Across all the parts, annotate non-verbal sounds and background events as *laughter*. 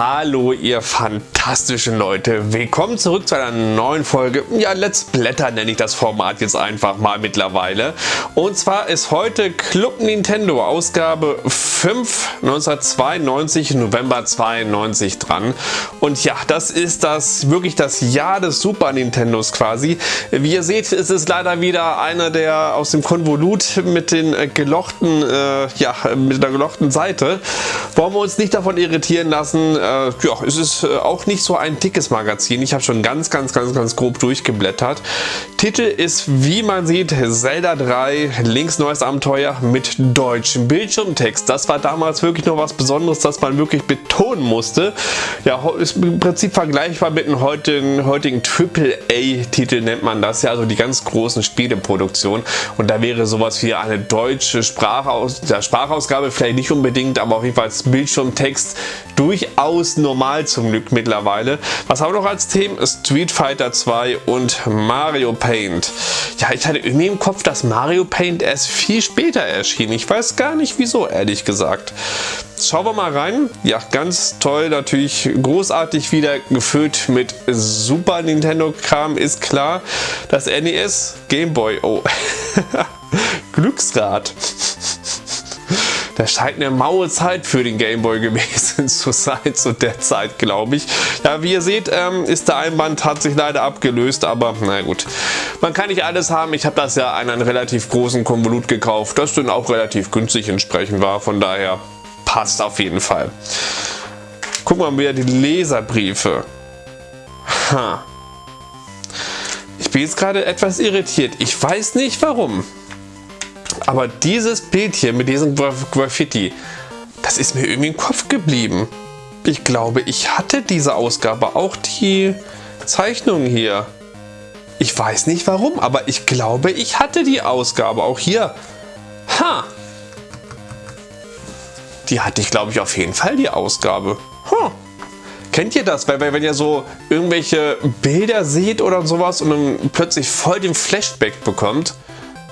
Hallo ihr fantastischen Leute, willkommen zurück zu einer neuen Folge. Ja, Let's Blätter nenne ich das Format jetzt einfach mal mittlerweile. Und zwar ist heute Club Nintendo Ausgabe 5 1992, November 92 dran. Und ja, das ist das wirklich das Jahr des Super Nintendos quasi. Wie ihr seht, ist es leider wieder einer der aus dem Konvolut mit den äh, gelochten, äh, ja, mit der gelochten Seite. Wollen wir uns nicht davon irritieren lassen. Äh, ja, es ist äh, auch nicht so ein dickes Magazin. Ich habe schon ganz, ganz, ganz, ganz grob durchgeblättert. Titel ist, wie man sieht, Zelda 3, links neues Abenteuer mit deutschem Bildschirmtext. Das war damals wirklich noch was Besonderes, das man wirklich betonen musste. Ja, ist im Prinzip vergleichbar mit einem heutigen, heutigen AAA-Titel nennt man das ja, also die ganz großen Spieleproduktionen. Und da wäre sowas wie eine deutsche Sprachaus Sprachausgabe vielleicht nicht unbedingt, aber auf jeden Fall Bildschirmtext durchaus normal zum Glück mittlerweile. Was haben wir noch als Themen? Street Fighter 2 und Mario Paint. Ja, ich hatte irgendwie im Kopf, dass Mario Paint erst viel später erschien. Ich weiß gar nicht wieso, ehrlich gesagt. Schauen wir mal rein. Ja, ganz toll, natürlich großartig wieder gefüllt mit Super Nintendo-Kram, ist klar. Das NES, Game Boy, oh, *laughs* Glücksrad. Das scheint eine maue Zeit für den Gameboy gewesen *laughs* zu sein, zu der Zeit, glaube ich. Ja, wie ihr seht, ähm, ist der Einband, hat sich leider abgelöst, aber na gut. Man kann nicht alles haben. Ich habe das ja an einen relativ großen Konvolut gekauft, das dann auch relativ günstig entsprechend war. Von daher passt auf jeden Fall. Gucken wir mal wieder die Leserbriefe. Ha. Ich bin jetzt gerade etwas irritiert. Ich weiß nicht warum. Aber dieses Bild hier mit diesem Graffiti, das ist mir irgendwie im Kopf geblieben. Ich glaube, ich hatte diese Ausgabe, auch die Zeichnung hier. Ich weiß nicht warum, aber ich glaube, ich hatte die Ausgabe auch hier. Ha! Die hatte ich, glaube ich, auf jeden Fall, die Ausgabe. Huh. Kennt ihr das? Weil, weil wenn ihr so irgendwelche Bilder seht oder sowas und dann plötzlich voll den Flashback bekommt,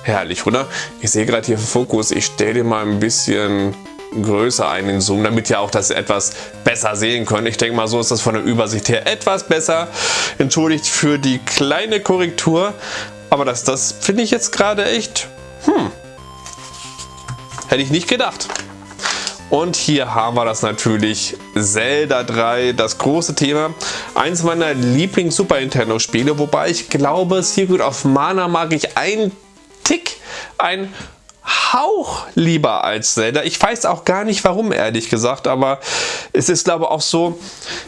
Herrlich, oder? Ich sehe gerade hier Fokus. Ich stelle den mal ein bisschen größer ein in Zoom, damit ihr auch das etwas besser sehen könnt. Ich denke mal, so ist das von der Übersicht her etwas besser. Entschuldigt für die kleine Korrektur, aber das, das finde ich jetzt gerade echt, hm, hätte ich nicht gedacht. Und hier haben wir das natürlich Zelda 3, das große Thema. Eins meiner Lieblings-Super Nintendo-Spiele, wobei ich glaube, Secret of Mana mag ich ein Tick, ein Hauch lieber als Zelda. Ich weiß auch gar nicht warum, ehrlich gesagt, aber es ist glaube auch so,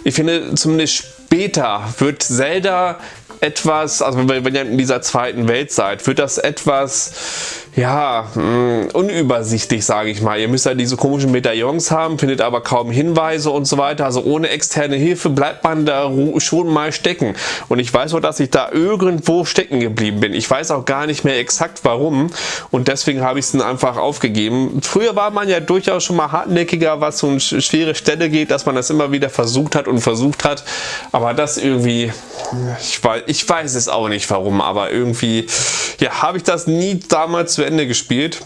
ich finde zumindest später wird Zelda etwas, also wenn ihr in dieser zweiten Welt seid, wird das etwas, ja, mh, mm, unübersichtlich, sage ich mal. Ihr müsst ja diese komischen Medaillons haben, findet aber kaum Hinweise und so weiter. Also ohne externe Hilfe bleibt man da schon mal stecken. Und ich weiß auch, dass ich da irgendwo stecken geblieben bin. Ich weiß auch gar nicht mehr exakt warum und deswegen habe ich es dann einfach aufgegeben. Früher war man ja durchaus schon mal hartnäckiger, was so eine schwere Stelle geht, dass man das immer wieder versucht hat und versucht hat. Aber das irgendwie, ich weiß, ich weiß es auch nicht warum, aber irgendwie ja, habe ich das nie damals zu Ende gespielt.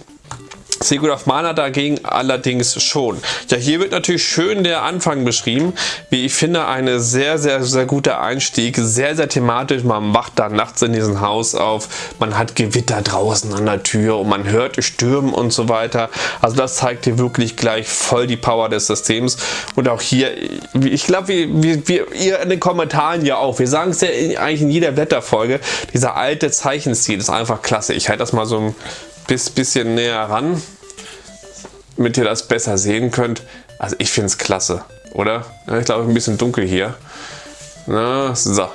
Secret of Mana dagegen allerdings schon. Ja, hier wird natürlich schön der Anfang beschrieben. Wie ich finde, eine sehr, sehr, sehr guter Einstieg. Sehr, sehr thematisch. Man wacht da nachts in diesem Haus auf. Man hat Gewitter draußen an der Tür und man hört Stürmen und so weiter. Also das zeigt dir wirklich gleich voll die Power des Systems. Und auch hier, ich glaube, wie, wie, ihr in den Kommentaren ja auch. Wir sagen es ja eigentlich in jeder Blätterfolge. Dieser alte Zeichenstil ist einfach klasse. Ich halte das mal so ein bis bisschen näher ran, damit ihr das besser sehen könnt. Also ich finde es klasse, oder? Ich glaube, ein bisschen dunkel hier. Na, so.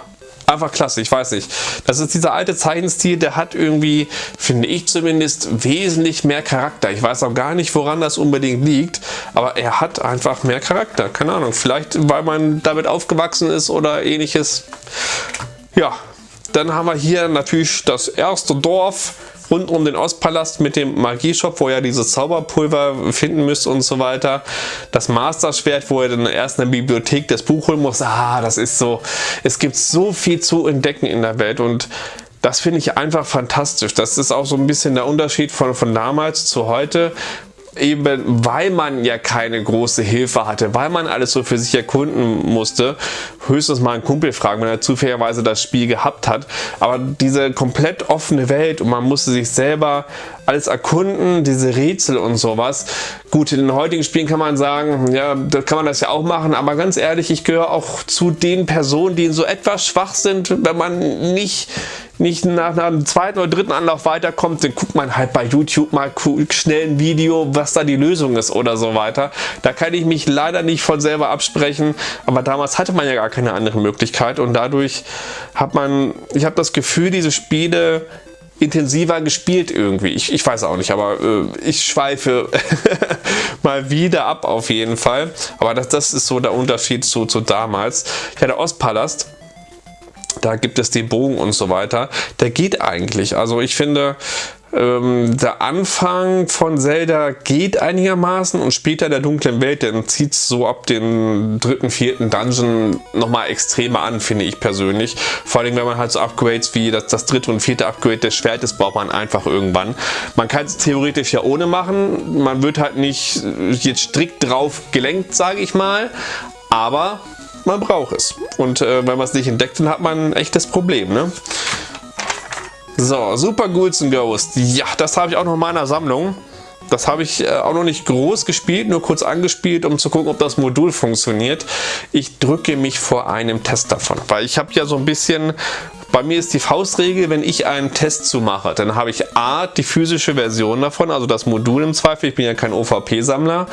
Einfach klasse, ich weiß nicht. Das ist dieser alte Zeichenstil, der hat irgendwie, finde ich zumindest, wesentlich mehr Charakter. Ich weiß auch gar nicht, woran das unbedingt liegt, aber er hat einfach mehr Charakter. Keine Ahnung, vielleicht weil man damit aufgewachsen ist oder ähnliches. Ja, dann haben wir hier natürlich das erste Dorf rund um den Ostpalast mit dem Magieshop, wo ihr dieses Zauberpulver finden müsst und so weiter. Das Master-Schwert, wo ihr dann erst in der Bibliothek das Buch holen muss. Ah, das ist so, es gibt so viel zu entdecken in der Welt und das finde ich einfach fantastisch. Das ist auch so ein bisschen der Unterschied von, von damals zu heute. Eben weil man ja keine große Hilfe hatte, weil man alles so für sich erkunden musste, höchstens mal einen Kumpel fragen, wenn er zufälligerweise das Spiel gehabt hat. Aber diese komplett offene Welt und man musste sich selber alles erkunden, diese Rätsel und sowas. Gut, in den heutigen Spielen kann man sagen, ja, da kann man das ja auch machen, aber ganz ehrlich, ich gehöre auch zu den Personen, die so etwas schwach sind, wenn man nicht nicht nach, einem zweiten oder dritten Anlauf weiterkommt, dann guckt man halt bei YouTube mal schnell ein Video, was da die Lösung ist oder so weiter. Da kann ich mich leider nicht von selber absprechen, aber damals hatte man ja gar keine andere Möglichkeit und dadurch hat man, ich habe das Gefühl, diese Spiele intensiver gespielt irgendwie. Ich, ich weiß auch nicht, aber äh, ich schweife *laughs* mal wieder ab auf jeden Fall. Aber das, das ist so der Unterschied zu, zu damals. Ja, der Ostpalast da gibt es den Bogen und so weiter. Der geht eigentlich. Also ich finde, ähm, der Anfang von Zelda geht einigermaßen und später der dunklen Welt, dann zieht es so ab dem dritten, vierten Dungeon nochmal extremer an, finde ich persönlich. Vor allem, wenn man halt so Upgrades wie das, das dritte und vierte Upgrade des Schwertes braucht man einfach irgendwann. Man kann es theoretisch ja ohne machen, man wird halt nicht jetzt strikt drauf gelenkt, sage ich mal, aber man braucht es. Und äh, wenn man es nicht entdeckt, dann hat man ein echtes Problem. Ne? So, Super Ghouls Ghost. Ja, das habe ich auch noch in meiner Sammlung. Das habe ich äh, auch noch nicht groß gespielt, nur kurz angespielt, um zu gucken, ob das Modul funktioniert. Ich drücke mich vor einem Test davon, weil ich habe ja so ein bisschen bei mir ist die Faustregel, wenn ich einen Test zu mache, dann habe ich A, die physische Version davon, also das Modul im Zweifel, ich bin ja kein OVP-Sammler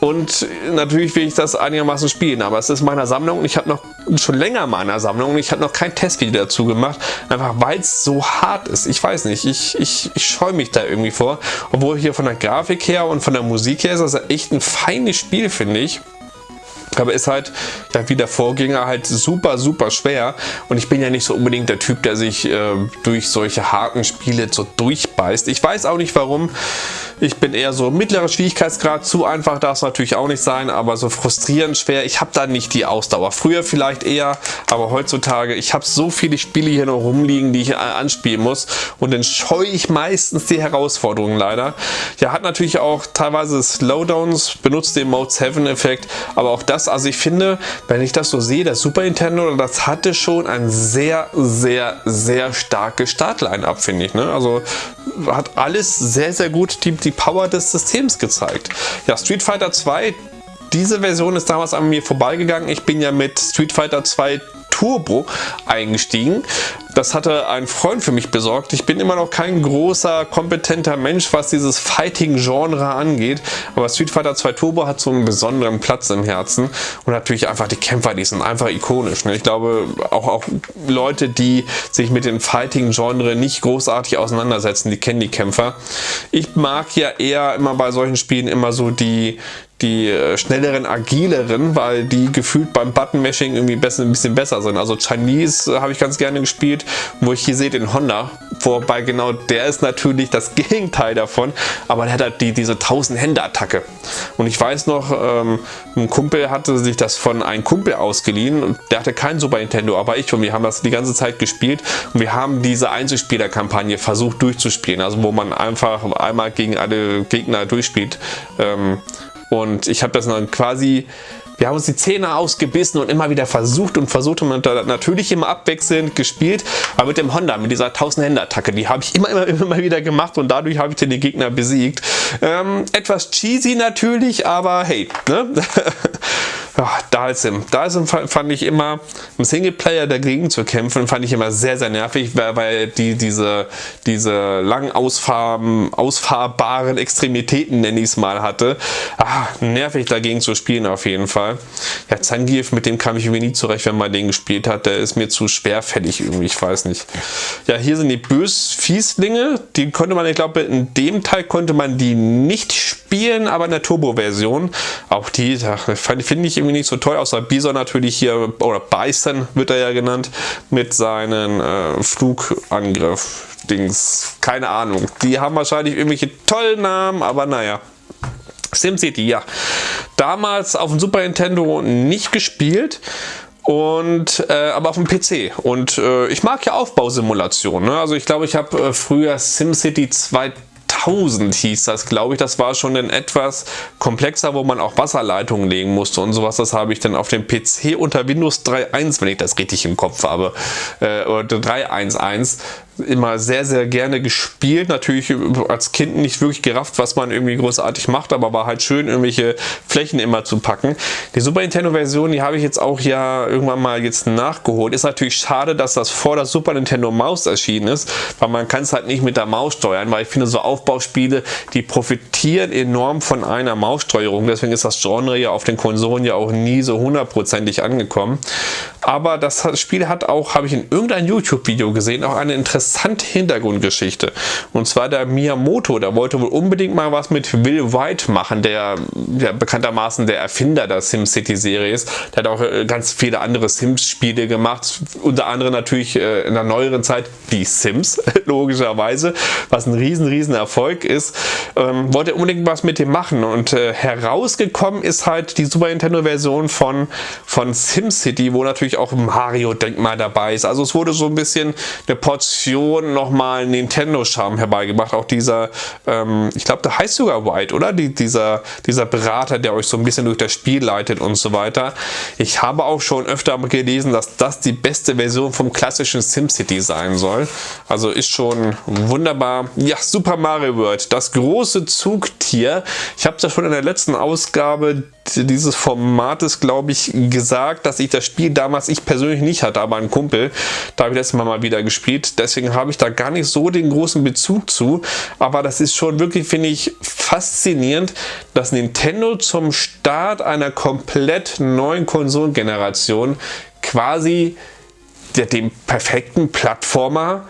und natürlich will ich das einigermaßen spielen, aber es ist meiner Sammlung und ich habe noch schon länger meiner Sammlung und ich habe noch kein Testvideo dazu gemacht, einfach weil es so hart ist. Ich weiß nicht, ich, ich, ich scheue mich da irgendwie vor, obwohl hier von der Grafik her und von der Musik her ist das echt ein feines Spiel, finde ich aber ist halt, wie der Vorgänger, halt super, super schwer. Und ich bin ja nicht so unbedingt der Typ, der sich äh, durch solche harten Spiele so durchbeißt. Ich weiß auch nicht warum. Ich bin eher so mittlerer Schwierigkeitsgrad. Zu einfach darf es natürlich auch nicht sein, aber so frustrierend schwer. Ich habe da nicht die Ausdauer. Früher vielleicht eher, aber heutzutage, ich habe so viele Spiele hier noch rumliegen, die ich anspielen muss. Und dann scheue ich meistens die Herausforderungen leider. Ja, hat natürlich auch teilweise Slowdowns, benutzt den Mode 7 Effekt, aber auch das also ich finde, wenn ich das so sehe, das Super Nintendo, das hatte schon ein sehr, sehr, sehr starkes Startline-Up, finde ich. Ne? Also hat alles sehr, sehr gut die, die Power des Systems gezeigt. Ja, Street Fighter 2 diese Version ist damals an mir vorbeigegangen. Ich bin ja mit Street Fighter 2 Turbo eingestiegen. Das hatte ein Freund für mich besorgt. Ich bin immer noch kein großer, kompetenter Mensch, was dieses Fighting-Genre angeht. Aber Street Fighter 2 Turbo hat so einen besonderen Platz im Herzen. Und natürlich einfach die Kämpfer, die sind einfach ikonisch. Ne? Ich glaube, auch, auch Leute, die sich mit dem Fighting-Genre nicht großartig auseinandersetzen, die kennen die Kämpfer. Ich mag ja eher immer bei solchen Spielen immer so die, die äh, schnelleren, agileren, weil die gefühlt beim Button-Mashing irgendwie besser, ein bisschen besser sind. Also Chinese äh, habe ich ganz gerne gespielt, wo ich hier sehe den Honda, wobei genau der ist natürlich das *laughs* Gegenteil davon, aber der hat halt die, diese 1000-Hände-Attacke. Und ich weiß noch, ähm, ein Kumpel hatte sich das von einem Kumpel ausgeliehen. Der hatte kein Super Nintendo, aber ich und wir haben das die ganze Zeit gespielt. Und wir haben diese Einzelspieler-Kampagne versucht durchzuspielen, also wo man einfach einmal gegen alle Gegner durchspielt. Ähm, und ich habe das dann quasi, wir haben uns die Zähne ausgebissen und immer wieder versucht und versucht und natürlich immer abwechselnd gespielt. Aber mit dem Honda, mit dieser 1000-Hände-Attacke, die habe ich immer, immer, immer wieder gemacht und dadurch habe ich den Gegner besiegt. Ähm, etwas cheesy natürlich, aber hey, ne? *laughs* ja, Dalsim. Dalsim fand ich immer, im Singleplayer dagegen zu kämpfen, fand ich immer sehr, sehr nervig, weil die diese, diese lang ausfahrbaren Extremitäten, nenne ich es mal, hatte. Ah, nervig dagegen zu spielen auf jeden Fall. Ja, Zangief, mit dem kam ich irgendwie nie zurecht, wenn man den gespielt hat. Der ist mir zu schwerfällig irgendwie, ich weiß nicht. Ja, hier sind die Bösfieslinge. Die konnte man, ich glaube, in dem Teil konnte man die nicht spielen, aber in der Turbo-Version. Auch die, finde ich irgendwie irgendwie nicht so toll, außer Bison natürlich hier, oder Bison wird er ja genannt, mit seinen äh, Flugangriff. Dings, keine Ahnung. Die haben wahrscheinlich irgendwelche tollen Namen, aber naja. SimCity, ja. Damals auf dem Super Nintendo nicht gespielt und äh, aber auf dem PC und äh, ich mag ja Aufbausimulationen ne? also ich glaube ich habe äh, früher SimCity 2000 1000 hieß das, glaube ich. Das war schon ein etwas komplexer, wo man auch Wasserleitungen legen musste und sowas. Das habe ich dann auf dem PC unter Windows 3.1, wenn ich das richtig im Kopf habe, äh, oder 3.1.1 immer sehr, sehr gerne gespielt. Natürlich als Kind nicht wirklich gerafft, was man irgendwie großartig macht, aber war halt schön, irgendwelche Flächen immer zu packen. Die Super Nintendo-Version, die habe ich jetzt auch ja irgendwann mal jetzt nachgeholt. Ist natürlich schade, dass das vor der Super Nintendo Maus erschienen ist, weil man kann es halt nicht mit der Maus steuern, weil ich finde, so Aufbauspiele, die profitieren enorm von einer Maussteuerung. Deswegen ist das Genre ja auf den Konsolen ja auch nie so hundertprozentig angekommen. Aber das Spiel hat auch, habe ich in irgendeinem YouTube-Video gesehen, auch eine interessante Hintergrundgeschichte. Und zwar der Miyamoto, der wollte wohl unbedingt mal was mit Will White machen, der ja, bekanntermaßen der Erfinder der SimCity-Serie ist. Der hat auch äh, ganz viele andere Sims-Spiele gemacht, unter anderem natürlich äh, in der neueren Zeit die Sims, *laughs* logischerweise, was ein riesen, riesen Erfolg ist. Ähm, wollte unbedingt was mit dem machen und äh, herausgekommen ist halt die Super Nintendo-Version von, von SimCity, wo natürlich auch Mario-Denkmal dabei ist. Also es wurde so ein bisschen eine Portion nochmal Nintendo-Charme herbeigebracht. Auch dieser, ähm, ich glaube, der heißt sogar White, oder? Die, dieser, dieser Berater, der euch so ein bisschen durch das Spiel leitet und so weiter. Ich habe auch schon öfter gelesen, dass das die beste Version vom klassischen SimCity sein soll. Also ist schon wunderbar. Ja, Super Mario World, das große Zugtier. Ich habe es ja schon in der letzten Ausgabe dieses Formates, glaube ich, gesagt, dass ich das Spiel damals ich persönlich nicht hatte, aber ein Kumpel, da habe ich letztes Mal mal wieder gespielt. Deswegen habe ich da gar nicht so den großen Bezug zu. Aber das ist schon wirklich, finde ich, faszinierend, dass Nintendo zum Start einer komplett neuen Konsolengeneration quasi dem perfekten Plattformer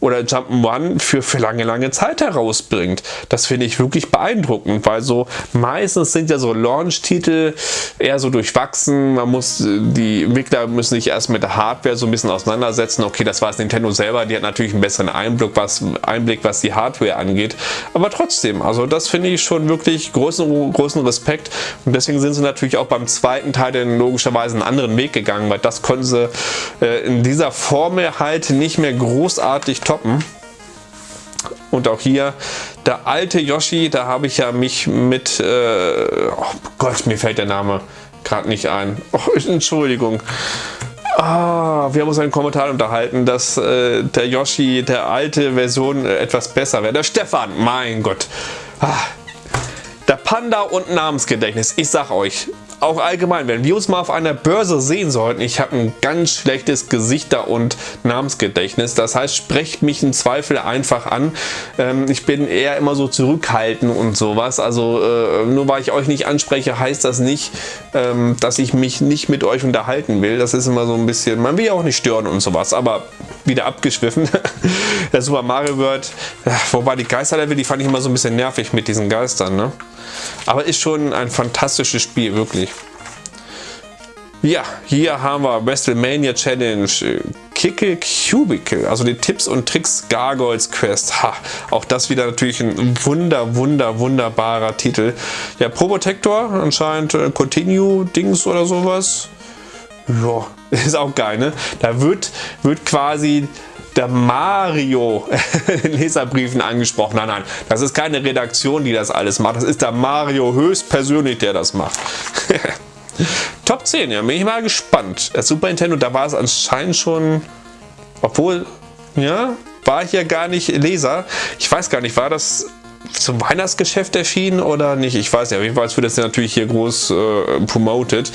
oder Jump'n'Run für, für lange, lange Zeit herausbringt. Das finde ich wirklich beeindruckend, weil so meistens sind ja so Launch-Titel eher so durchwachsen. Man muss, die Entwickler müssen sich erst mit der Hardware so ein bisschen auseinandersetzen. Okay, das war es Nintendo selber, die hat natürlich einen besseren Einblick, was, Einblick, was die Hardware angeht. Aber trotzdem, also das finde ich schon wirklich großen, großen Respekt. Und deswegen sind sie natürlich auch beim zweiten Teil dann logischerweise einen anderen Weg gegangen, weil das konnten sie äh, in dieser Formel halt nicht mehr großartig toppen. Und auch hier der alte Yoshi, da habe ich ja mich mit, äh, oh Gott, mir fällt der Name gerade nicht ein. Oh, *laughs* Entschuldigung. Ah, wir haben uns einen Kommentar unterhalten, dass äh, der Yoshi der alte Version äh, etwas besser wäre. Der Stefan, mein Gott. Ah, der Panda und Namensgedächtnis. Ich sag euch, auch allgemein, wenn wir uns mal auf einer Börse sehen sollten, ich habe ein ganz schlechtes Gesichter- und Namensgedächtnis. Das heißt, sprecht mich im Zweifel einfach an. Ähm, ich bin eher immer so zurückhaltend und sowas. Also äh, nur weil ich euch nicht anspreche, heißt das nicht, ähm, dass ich mich nicht mit euch unterhalten will. Das ist immer so ein bisschen, man will ja auch nicht stören und sowas. Aber wieder abgeschwiffen. *laughs* Der Super Mario World, wobei die Geisterlevel, die fand ich immer so ein bisschen nervig mit diesen Geistern. Ne? Aber ist schon ein fantastisches Spiel, wirklich. Ja, hier haben wir WrestleMania Challenge äh, Kicke Cubicle, also die Tipps und Tricks Gargoyles Quest. Ha, auch das wieder natürlich ein wunder, wunder, wunderbarer Titel. Ja, Probotector, anscheinend äh, Continue Dings oder sowas. Ja, *laughs* ist auch geil, ne? Da wird, wird quasi der Mario in Leserbriefen angesprochen. Nein, nein, das ist keine Redaktion, die das alles macht. Das ist der Mario höchstpersönlich, der das macht. *laughs* Top 10, ja, bin ich mal gespannt. Das Super Nintendo, da war es anscheinend schon, obwohl, ja, war ich ja gar nicht Leser. Ich weiß gar nicht, war das zum Weihnachtsgeschäft erschienen oder nicht? Ich weiß nicht, auf jeden Fall wird das ja natürlich hier groß äh, promoted.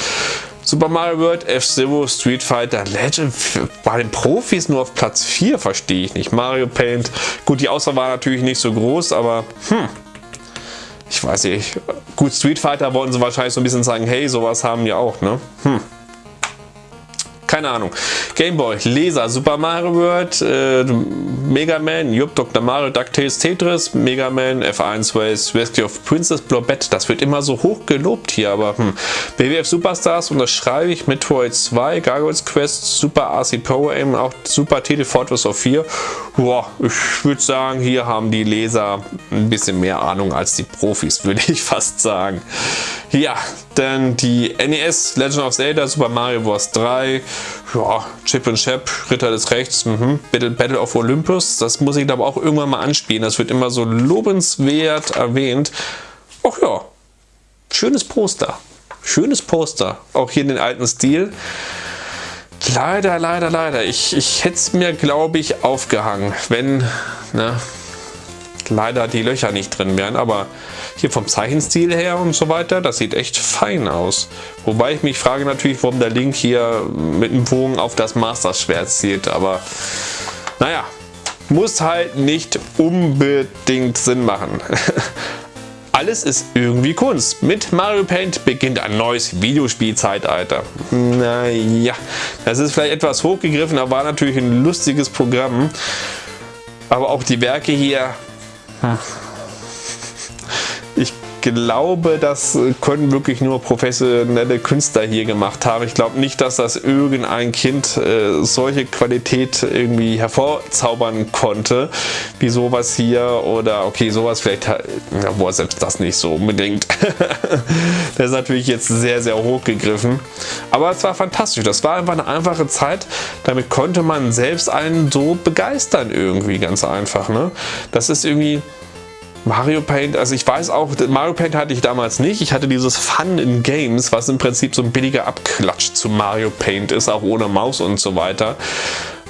Super Mario World, F-Zero, Street Fighter, Legend bei den Profis nur auf Platz 4, verstehe ich nicht. Mario Paint, gut, die Auswahl war natürlich nicht so groß, aber hm, ich weiß nicht. Gut, Street Fighter wollten sie wahrscheinlich so ein bisschen sagen, hey, sowas haben wir auch, ne? Hm keine Ahnung. Gameboy, Laser, Super Mario World, äh, Mega Man, Jupp, Dr. Mario, DuckTales, Tetris, Mega Man, F1 Race, Rescue of Princess Blobette. Das wird immer so hoch gelobt hier, aber hm. BWF Superstars unterschreibe ich, Metroid 2, Gargoyles Quest, Super RC Power Aim, auch Super Titel Fortress of 4. Boah, ich würde sagen, hier haben die Leser ein bisschen mehr Ahnung als die Profis, *laughs* würde ich fast sagen. Ja, dann die NES Legend of Zelda, Super Mario Bros. 3, ja, Chip und Chap, Ritter des Rechts, mhm. Battle, Battle of Olympus, das muss ich aber auch irgendwann mal anspielen. Das wird immer so lobenswert erwähnt. Ach ja, schönes Poster. Schönes Poster. Auch hier in den alten Stil. Leider, leider, leider. Ich, ich hätte es mir, glaube ich, aufgehangen, wenn ne, leider die Löcher nicht drin wären. Aber hier vom Zeichenstil her und so weiter, das sieht echt fein aus. Wobei ich mich frage natürlich, warum der Link hier mit dem Bogen auf das Master-Schwert zielt. Aber naja, muss halt nicht unbedingt Sinn machen. *laughs* Alles ist irgendwie Kunst. Mit Mario Paint beginnt ein neues Videospielzeitalter. Naja, das ist vielleicht etwas hochgegriffen, aber war natürlich ein lustiges Programm. Aber auch die Werke hier... Hm glaube, das können wirklich nur professionelle Künstler hier gemacht haben. Ich glaube nicht, dass das irgendein Kind äh, solche Qualität irgendwie hervorzaubern konnte, wie sowas hier oder okay, sowas vielleicht, ja, boah, selbst das nicht so unbedingt. *laughs* das ist natürlich jetzt sehr, sehr hoch gegriffen. Aber es war fantastisch. Das war einfach eine einfache Zeit. Damit konnte man selbst einen so begeistern irgendwie ganz einfach. Ne? Das ist irgendwie Mario Paint, also ich weiß auch, Mario Paint hatte ich damals nicht. Ich hatte dieses Fun in Games, was im Prinzip so ein billiger Abklatsch zu Mario Paint ist, auch ohne Maus und so weiter.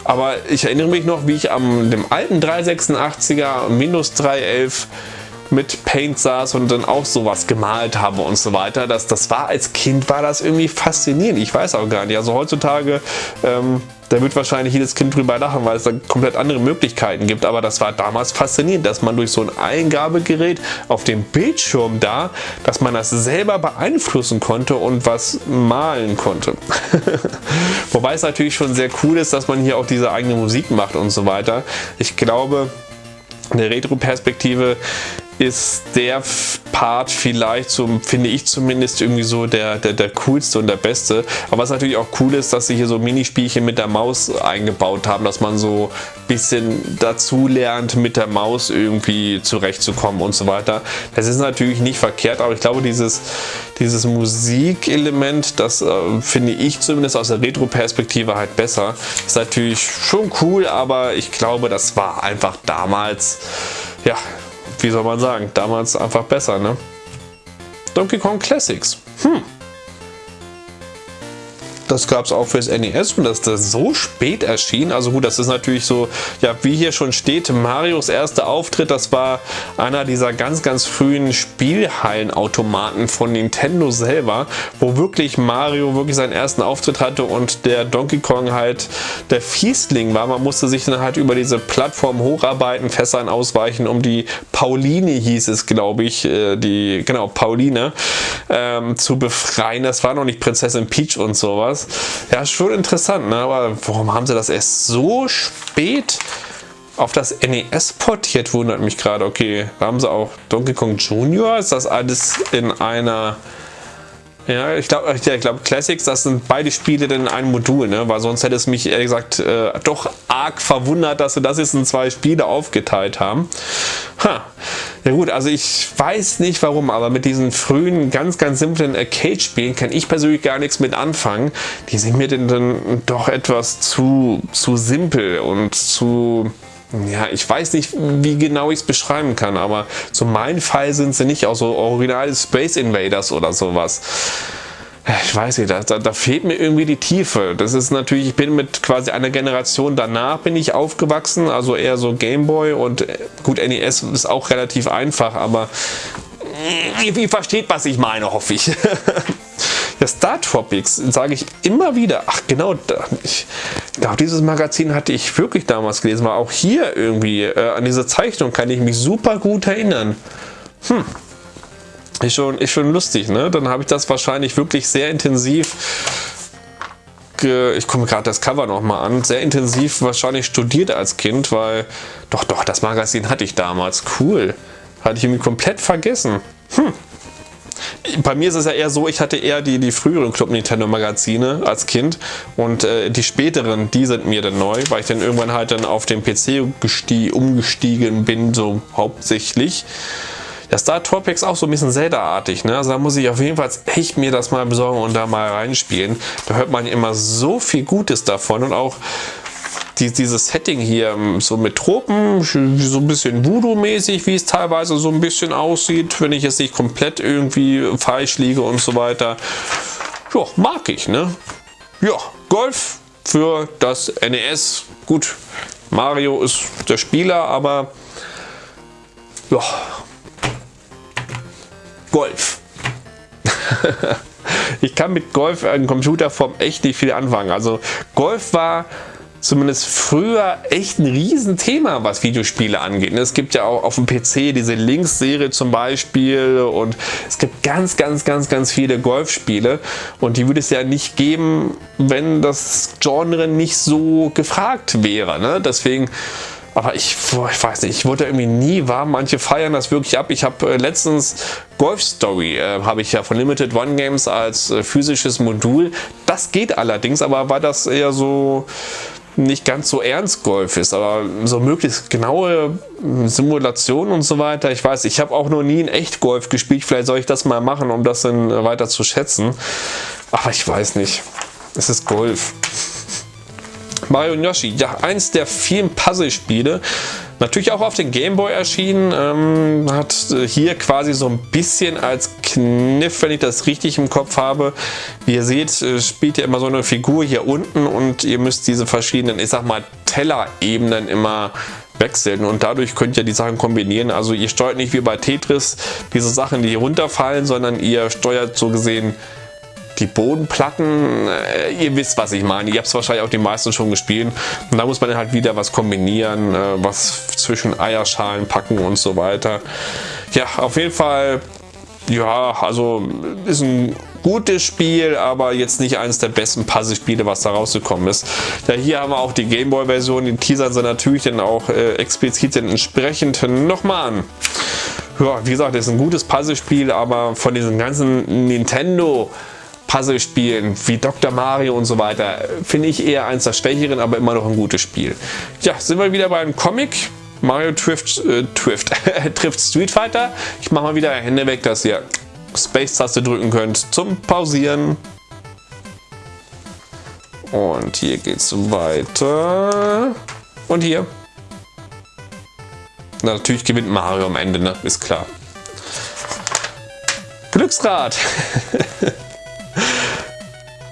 Aber ich erinnere mich noch, wie ich am dem alten 386er Windows 311 mit Paint saß und dann auch sowas gemalt habe und so weiter. Das, das war als Kind, war das irgendwie faszinierend. Ich weiß auch gar nicht. Also heutzutage ähm, da wird wahrscheinlich jedes Kind drüber lachen, weil es da komplett andere Möglichkeiten gibt. Aber das war damals faszinierend, dass man durch so ein Eingabegerät auf dem Bildschirm da, dass man das selber beeinflussen konnte und was malen konnte. *laughs* Wobei es natürlich schon sehr cool ist, dass man hier auch diese eigene Musik macht und so weiter. Ich glaube, in der Retro-Perspektive ist der Part vielleicht, so finde ich zumindest, irgendwie so der, der, der coolste und der beste. Aber was natürlich auch cool ist, dass sie hier so Minispielchen mit der Maus eingebaut haben, dass man so ein bisschen dazu lernt, mit der Maus irgendwie zurechtzukommen und so weiter. Das ist natürlich nicht verkehrt, aber ich glaube, dieses, dieses Musikelement, das äh, finde ich zumindest aus der Retro-Perspektive halt besser. Ist natürlich schon cool, aber ich glaube, das war einfach damals, ja, wie soll man sagen, damals einfach besser, ne? Donkey Kong Classics. Hm. Das gab es auch fürs NES und dass das so spät erschien. Also gut, das ist natürlich so, ja, wie hier schon steht, Marios erster Auftritt, das war einer dieser ganz, ganz frühen Spielhallenautomaten von Nintendo selber, wo wirklich Mario wirklich seinen ersten Auftritt hatte und der Donkey Kong halt der Fiesling war. Man musste sich dann halt über diese Plattform hocharbeiten, Fässern ausweichen, um die Pauline hieß es, glaube ich, äh, die, genau, Pauline, ähm, zu befreien. Das war noch nicht Prinzessin Peach und sowas. Ja, schon interessant, ne? aber warum haben sie das erst so spät auf das NES portiert, wundert mich gerade. Okay, da haben sie auch Donkey Kong Jr. Ist das alles in einer ja, ich glaube, ja, glaub, Classics, das sind beide Spiele in einem Modul, ne? weil sonst hätte es mich ehrlich gesagt äh, doch arg verwundert, dass sie das jetzt in zwei Spiele aufgeteilt haben. Ha. Ja gut, also ich weiß nicht warum, aber mit diesen frühen, ganz, ganz simplen Arcade-Spielen kann ich persönlich gar nichts mit anfangen. Die sind mir denn dann doch etwas zu, zu simpel und zu ja, ich weiß nicht, wie genau ich es beschreiben kann, aber zu meinem Fall sind sie nicht auch so originale Space Invaders oder sowas. Ich weiß nicht, da, da, fehlt mir irgendwie die Tiefe. Das ist natürlich, ich bin mit quasi einer Generation danach bin ich aufgewachsen, also eher so Gameboy und äh, gut, NES ist auch relativ einfach, aber ihr versteht, was ich meine, hoffe ich. *laughs* Ja, Star Tropics sage ich immer wieder. Ach genau, ich glaube, dieses Magazin hatte ich wirklich damals gelesen. War auch hier irgendwie äh, an diese Zeichnung kann ich mich super gut erinnern. Hm. Ist schon, ist schon lustig, ne? Dann habe ich das wahrscheinlich wirklich sehr intensiv ich komme gerade das Cover nochmal an, sehr intensiv wahrscheinlich studiert als Kind, weil doch, doch, das Magazin hatte ich damals. Cool. Hatte ich irgendwie komplett vergessen. Hm bei mir ist es ja eher so, ich hatte eher die, die früheren Club Nintendo Magazine als Kind und äh, die späteren, die sind mir dann neu, weil ich dann irgendwann halt dann auf den PC umgestiegen bin, so hauptsächlich. Der Star Tropics auch so ein bisschen Zelda-artig. Ne? Also da muss ich auf jeden Fall echt mir das mal besorgen und da mal reinspielen. Da hört man immer so viel Gutes davon und auch die, dieses Setting hier, ähm, so mit Tropen, so ein bisschen Voodoo-mäßig, wie es teilweise so ein bisschen aussieht, wenn ich jetzt nicht komplett irgendwie falsch liege und so weiter. Ja, mag ich, ne? Ja, Golf für das NES. Gut, Mario ist der Spieler, aber ja, Golf. *laughs* ich kann mit Golf in Computerform echt nicht viel anfangen. Also Golf war zumindest früher echt ein Riesenthema, was Videospiele angeht. Es gibt ja auch auf dem PC diese Links-Serie zum Beispiel und es gibt ganz, ganz, ganz, ganz viele Golfspiele und die würde es ja nicht geben, wenn das Genre nicht so gefragt wäre. Ne? Deswegen aber ich, ich weiß nicht, ich wurde irgendwie nie warm. Manche feiern das wirklich ab. Ich habe äh, letztens Golf Story, äh, habe ich ja von Limited One Games als äh, physisches Modul. Das geht allerdings, aber war das eher so nicht ganz so ernst Golf ist, aber so möglichst genaue Simulationen und so weiter. Ich weiß, ich habe auch noch nie in echt Golf gespielt. Vielleicht soll ich das mal machen, um das dann weiter zu schätzen. Aber ich weiß nicht. Es ist Golf. Mario Yoshi, ja, eins der vielen Puzzle-Spiele, natürlich auch auf den Gameboy erschienen, ähm, hat hier quasi so ein bisschen als Kniff, wenn ich das richtig im Kopf habe. Wie ihr seht, äh, spielt ihr immer so eine Figur hier unten und ihr müsst diese verschiedenen, ich sag mal, Teller-Ebenen immer wechseln und dadurch könnt ihr die Sachen kombinieren. Also ihr steuert nicht wie bei Tetris diese Sachen, die hier runterfallen, sondern ihr steuert so gesehen die Bodenplatten, äh, ihr wisst, was ich meine. Ihr habt es wahrscheinlich auch die meisten schon gespielt. Und da muss man halt wieder was kombinieren, äh, was zwischen Eierschalen packen und so weiter. Ja, auf jeden Fall, ja, also ist ein gutes Spiel, aber jetzt nicht eines der besten Puzzle-Spiele, was da rausgekommen ist. Ja, hier haben wir auch die Gameboy-Version, die teasern sie natürlich dann auch äh, explizit dann entsprechend nochmal an. Ja, wie gesagt, ist ein gutes Puzzle-Spiel, aber von diesen ganzen Nintendo Puzzle-Spielen wie Dr. Mario und so weiter finde ich eher eins der schwächeren, aber immer noch ein gutes Spiel. Ja, sind wir wieder beim Comic. Mario trifft, äh, trifft, *laughs* trifft Street Fighter. Ich mache mal wieder Hände weg, dass ihr Space-Taste drücken könnt zum Pausieren. Und hier geht es weiter. Und hier. Na, natürlich gewinnt Mario am Ende, ne? Ist klar. Glücksrad. *laughs*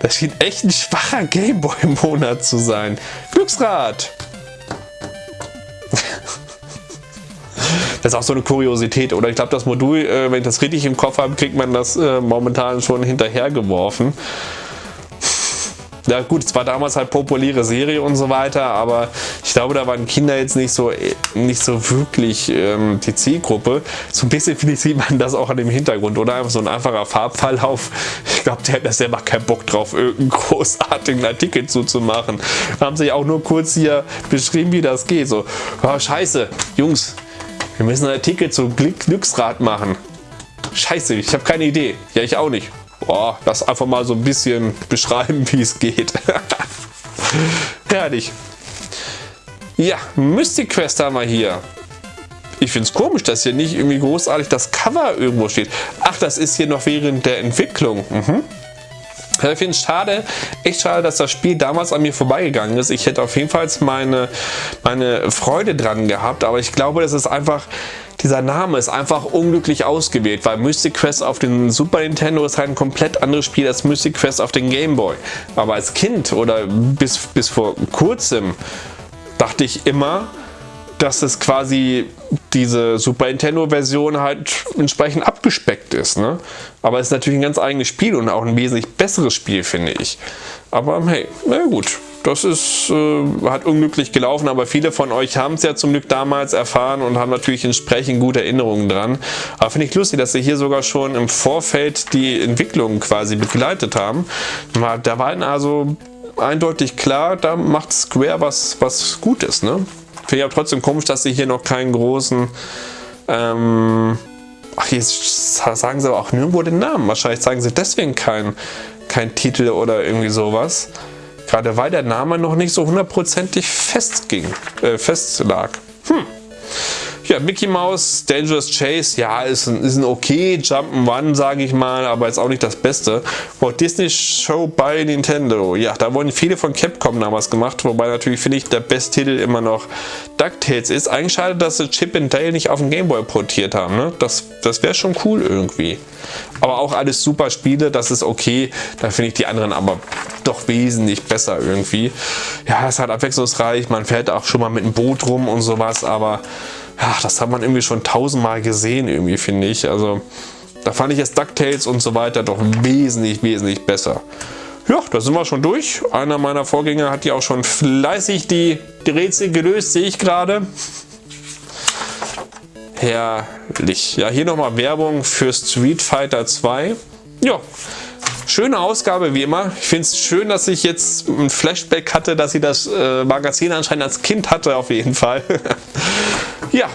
Das schien echt ein schwacher Gameboy-Monat zu sein. Glücksrad! Das ist auch so eine Kuriosität, oder? Ich glaube, das Modul, äh, wenn ich das richtig im Kopf habe, kriegt man das äh, momentan schon hinterhergeworfen. Ja gut, es war damals halt populäre Serie und so weiter, aber ich glaube, da waren Kinder jetzt nicht so, nicht so wirklich ähm, die Zielgruppe. So ein bisschen, finde ich, sieht man das auch an dem Hintergrund, oder? Einfach so ein einfacher Farbverlauf. Ich glaube, der hat da selber keinen Bock drauf, irgendeinen großartigen Artikel zuzumachen. Haben sich auch nur kurz hier beschrieben, wie das geht. So, oh, scheiße, Jungs, wir müssen einen Artikel zu Glücksrad machen. Scheiße, ich habe keine Idee. Ja, ich auch nicht. Boah, das einfach mal so ein bisschen beschreiben, wie es geht. *laughs* Herrlich. Ja, Mystic Quest haben wir hier. Ich finde es komisch, dass hier nicht irgendwie großartig das Cover irgendwo steht. Ach, das ist hier noch während der Entwicklung. Mhm. Ich finde es schade, echt schade, dass das Spiel damals an mir vorbeigegangen ist. Ich hätte auf jeden Fall meine, meine Freude dran gehabt, aber ich glaube, das ist einfach dieser Name ist einfach unglücklich ausgewählt, weil Mystic Quest auf dem Super Nintendo ist halt ein komplett anderes Spiel als Mystic Quest auf dem Game Boy. Aber als Kind oder bis, bis vor kurzem dachte ich immer, dass es quasi diese Super Nintendo Version halt entsprechend abgespeckt ist. Ne? Aber es ist natürlich ein ganz eigenes Spiel und auch ein wesentlich besseres Spiel, finde ich. Aber hey, na gut, das ist, äh, hat unglücklich gelaufen, aber viele von euch haben es ja zum Glück damals erfahren und haben natürlich entsprechend gute Erinnerungen dran. Aber finde ich lustig, dass sie hier sogar schon im Vorfeld die Entwicklung quasi begleitet haben. Da war also eindeutig klar, da macht Square was, was Gutes. Ne? Finde ich aber trotzdem komisch, dass sie hier noch keinen großen... Ähm, ach, jetzt sagen sie aber auch nirgendwo den Namen. Wahrscheinlich sagen sie deswegen keinen kein Titel oder irgendwie sowas. Gerade weil der Name noch nicht so hundertprozentig festging, äh, fest lag. Hm. Ja, Mickey Mouse, Dangerous Chase, ja, ist ein, ist ein okay Jump'n'Run, sage ich mal, aber ist auch nicht das Beste. Walt Disney Show bei Nintendo, ja, da wurden viele von Capcom damals gemacht, wobei natürlich finde ich der beste Titel immer noch DuckTales ist. Eigentlich schade, dass sie Chip and Dale nicht auf den Gameboy portiert haben, ne? Das, das wäre schon cool irgendwie. Aber auch alles super Spiele, das ist okay, da finde ich die anderen aber doch wesentlich besser irgendwie. Ja, es ist halt abwechslungsreich, man fährt auch schon mal mit einem Boot rum und sowas, aber ja, das hat man irgendwie schon tausendmal gesehen, irgendwie, finde ich. Also, da fand ich jetzt DuckTales und so weiter doch wesentlich, wesentlich besser. Ja, da sind wir schon durch. Einer meiner Vorgänger hat ja auch schon fleißig die, die Rätsel gelöst, sehe ich gerade. Herrlich. Ja, hier nochmal Werbung für Street Fighter 2. Ja, schöne Ausgabe wie immer. Ich finde es schön, dass ich jetzt ein Flashback hatte, dass sie das äh, Magazin anscheinend als Kind hatte, auf jeden Fall. *laughs* Ja,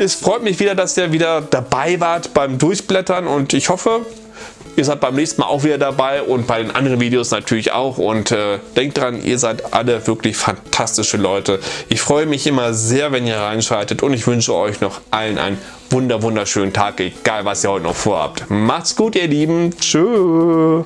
es freut mich wieder, dass ihr wieder dabei wart beim Durchblättern und ich hoffe, ihr seid beim nächsten Mal auch wieder dabei und bei den anderen Videos natürlich auch und äh, denkt dran, ihr seid alle wirklich fantastische Leute. Ich freue mich immer sehr, wenn ihr reinschaltet und ich wünsche euch noch allen einen wunder wunderschönen Tag, egal was ihr heute noch vorhabt. Macht's gut, ihr Lieben. Tschüss.